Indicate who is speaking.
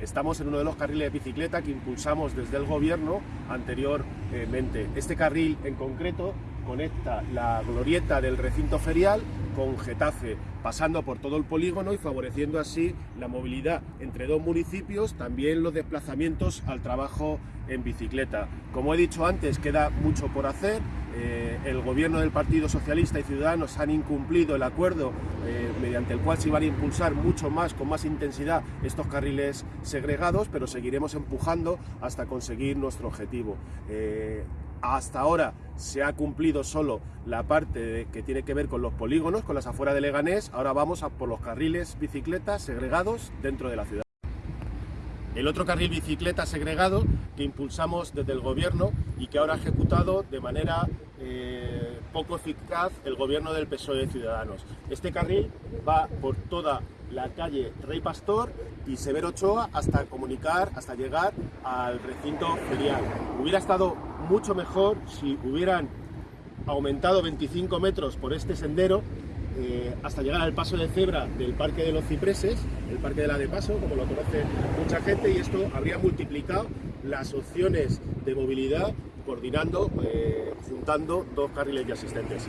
Speaker 1: Estamos en uno de los carriles de bicicleta que impulsamos desde el gobierno anteriormente. Este carril en concreto conecta la glorieta del recinto ferial con Getafe, pasando por todo el polígono y favoreciendo así la movilidad entre dos municipios, también los desplazamientos al trabajo en bicicleta. Como he dicho antes, queda mucho por hacer. Eh, el gobierno del Partido Socialista y Ciudadanos han incumplido el acuerdo eh, mediante el cual se iban a impulsar mucho más, con más intensidad, estos carriles segregados, pero seguiremos empujando hasta conseguir nuestro objetivo. Eh, hasta ahora se ha cumplido solo la parte que tiene que ver con los polígonos, con las afueras de Leganés, ahora vamos a por los carriles bicicletas segregados dentro de la ciudad. El otro carril bicicleta segregado que impulsamos desde el gobierno y que ahora ha ejecutado de manera eh, poco eficaz el gobierno del PSOE de Ciudadanos. Este carril va por toda la calle Rey Pastor y Severo Ochoa hasta comunicar, hasta llegar al recinto ferial. Hubiera estado mucho mejor si hubieran aumentado 25 metros por este sendero eh, hasta llegar al paso de cebra del Parque de los Cipreses, el Parque de la de Paso, como lo conoce mucha gente, y esto habría multiplicado las opciones de movilidad coordinando, eh, juntando dos carriles ya existentes.